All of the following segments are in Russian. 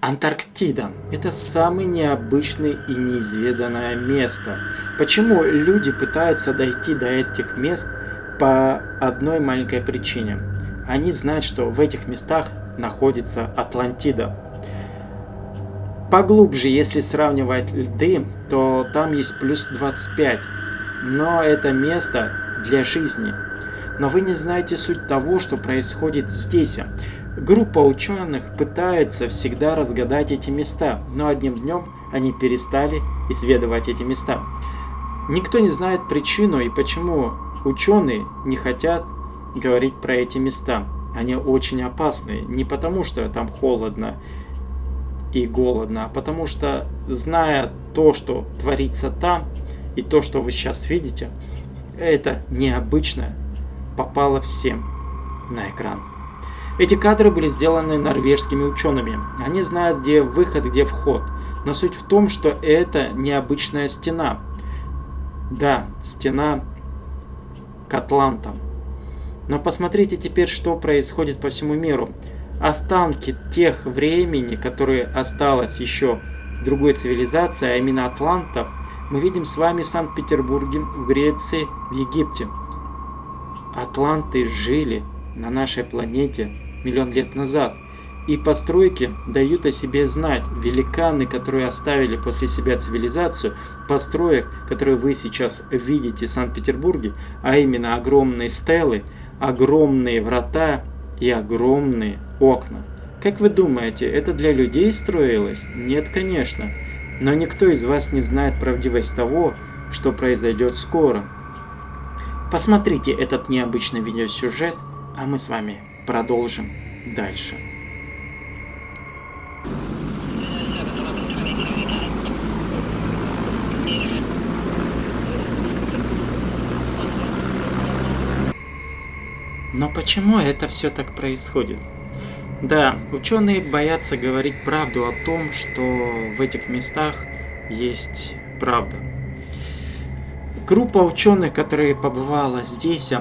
Антарктида – это самое необычное и неизведанное место. Почему люди пытаются дойти до этих мест по одной маленькой причине. Они знают, что в этих местах находится Атлантида. Поглубже, если сравнивать льды, то там есть плюс 25. Но это место для жизни. Но вы не знаете суть того, что происходит здесь. Группа ученых пытается всегда разгадать эти места, но одним днем они перестали исследовать эти места. Никто не знает причину и почему ученые не хотят говорить про эти места. Они очень опасные, не потому что там холодно и голодно, а потому что, зная то, что творится там, и то, что вы сейчас видите, это необычно попало всем на экран. Эти кадры были сделаны норвежскими учеными. Они знают, где выход, где вход. Но суть в том, что это необычная стена. Да, стена к Атлантам. Но посмотрите теперь, что происходит по всему миру. Останки тех времени, которые осталось еще другой цивилизации, а именно атлантов, мы видим с вами в Санкт-Петербурге, в Греции, в Египте. Атланты жили на нашей планете миллион лет назад. И постройки дают о себе знать. Великаны, которые оставили после себя цивилизацию, построек, которые вы сейчас видите в Санкт-Петербурге, а именно огромные стелы, огромные врата и огромные окна. Как вы думаете, это для людей строилось? Нет, конечно. Но никто из вас не знает правдивость того, что произойдет скоро. Посмотрите этот необычный видеосюжет, а мы с вами продолжим дальше. Но почему это все так происходит? Да, ученые боятся говорить правду о том, что в этих местах есть правда. Группа ученых, которая побывала здесь,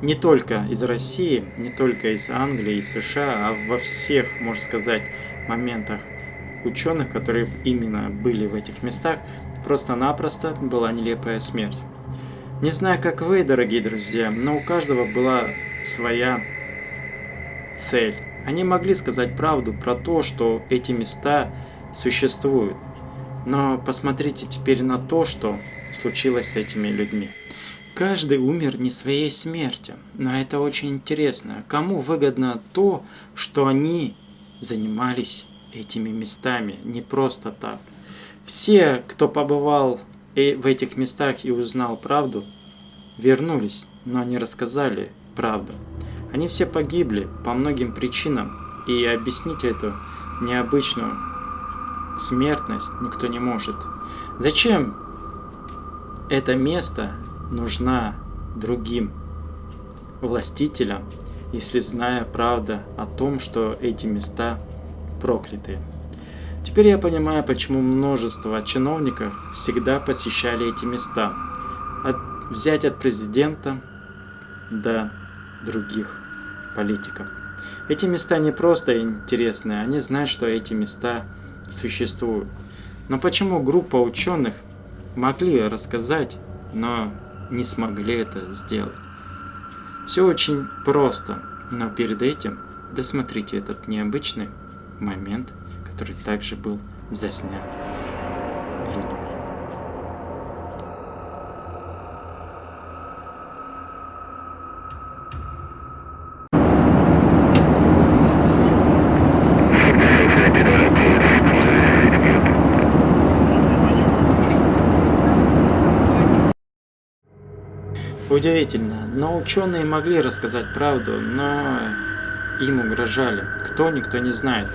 не только из России, не только из Англии и США, а во всех, можно сказать, моментах ученых, которые именно были в этих местах, просто-напросто была нелепая смерть. Не знаю, как вы, дорогие друзья, но у каждого была своя цель. Они могли сказать правду про то, что эти места существуют. Но посмотрите теперь на то, что случилось с этими людьми. Каждый умер не своей смертью, но это очень интересно. Кому выгодно то, что они занимались этими местами, не просто так. Все, кто побывал в этих местах и узнал правду, вернулись, но не рассказали правду. Они все погибли по многим причинам, и объяснить эту необычную смертность никто не может. Зачем это место нужна другим властителям, если зная правда о том, что эти места прокляты. Теперь я понимаю, почему множество чиновников всегда посещали эти места. От, взять от президента до других политиков. Эти места не просто интересные, они знают, что эти места существуют. Но почему группа ученых могли рассказать, но не смогли это сделать. Все очень просто, но перед этим досмотрите этот необычный момент, который также был заснят людьми. Удивительно, но ученые могли рассказать правду, но им угрожали. Кто, никто не знает.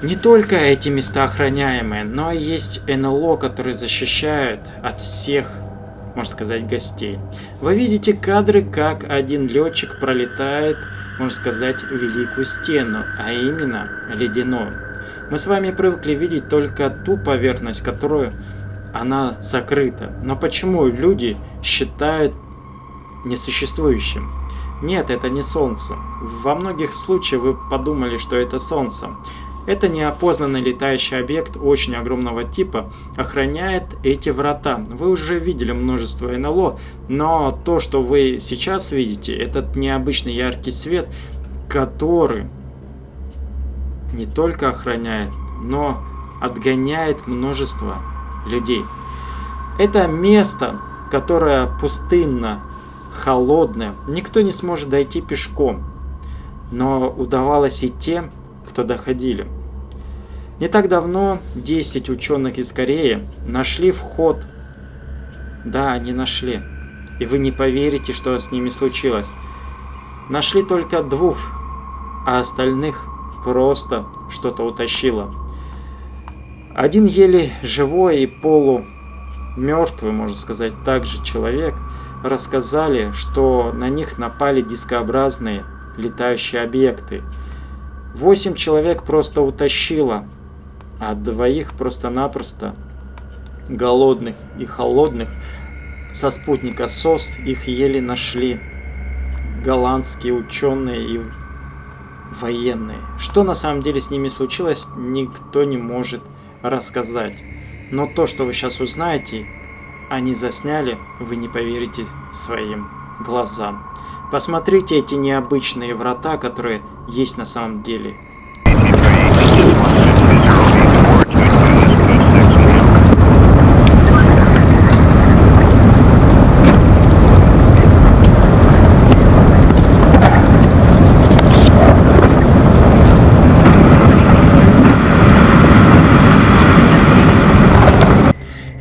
Не только эти места охраняемые, но и есть НЛО, которые защищают от всех, можно сказать, гостей. Вы видите кадры, как один летчик пролетает, можно сказать, великую стену, а именно ледяную. Мы с вами привыкли видеть только ту поверхность, которую она закрыта. Но почему люди считают несуществующим? Нет, это не Солнце. Во многих случаях вы подумали, что это Солнце. Это неопознанный летающий объект очень огромного типа охраняет эти врата. Вы уже видели множество НЛО, но то, что вы сейчас видите, этот необычный яркий свет, который не только охраняет, но отгоняет множество людей. Это место, которое пустынно, холодное, никто не сможет дойти пешком, но удавалось и тем, кто доходили. Не так давно 10 ученых из Кореи нашли вход. Да, они нашли. И вы не поверите, что с ними случилось. Нашли только двух, а остальных просто что-то утащило. Один еле живой и полу мертвый, можно сказать, также человек, рассказали, что на них напали дискообразные летающие объекты. Восемь человек просто утащило а двоих просто-напросто голодных и холодных со спутника СОС их еле нашли голландские ученые и военные. Что на самом деле с ними случилось, никто не может рассказать. Но то, что вы сейчас узнаете, они засняли, вы не поверите своим глазам. Посмотрите эти необычные врата, которые есть на самом деле.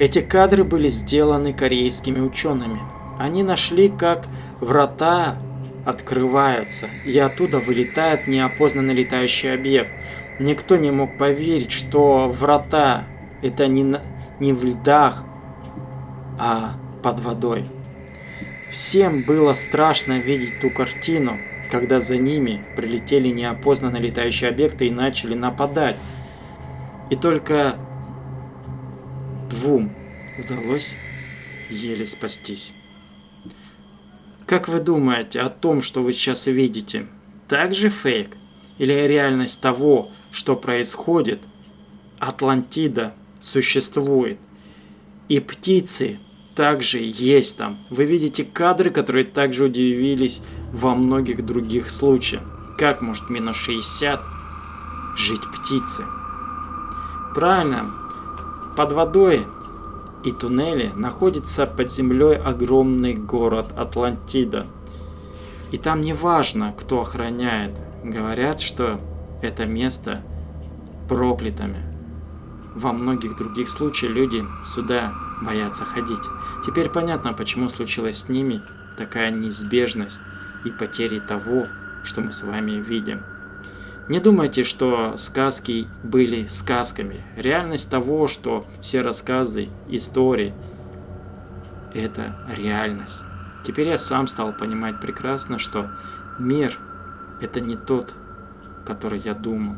Эти кадры были сделаны корейскими учеными. Они нашли, как врата открываются, и оттуда вылетает неопознанный летающий объект. Никто не мог поверить, что врата это не, на, не в льдах, а под водой. Всем было страшно видеть ту картину, когда за ними прилетели неопознанные летающие объекты и начали нападать. И только Двум удалось еле спастись. Как вы думаете о том, что вы сейчас видите? Также фейк? Или реальность того, что происходит? Атлантида существует. И птицы также есть там. Вы видите кадры, которые также удивились во многих других случаях. Как может минус 60 жить птицы? Правильно, под водой и туннели находится под землей огромный город Атлантида. И там не важно, кто охраняет. Говорят, что это место проклятыми. Во многих других случаях люди сюда боятся ходить. Теперь понятно, почему случилась с ними такая неизбежность и потери того, что мы с вами видим. Не думайте, что сказки были сказками. Реальность того, что все рассказы, истории – это реальность. Теперь я сам стал понимать прекрасно, что мир – это не тот, который я думал.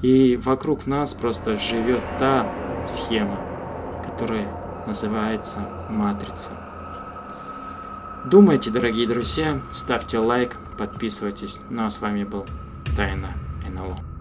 И вокруг нас просто живет та схема, которая называется матрица. Думайте, дорогие друзья, ставьте лайк, подписывайтесь. Ну а с вами был Тайна НЛО.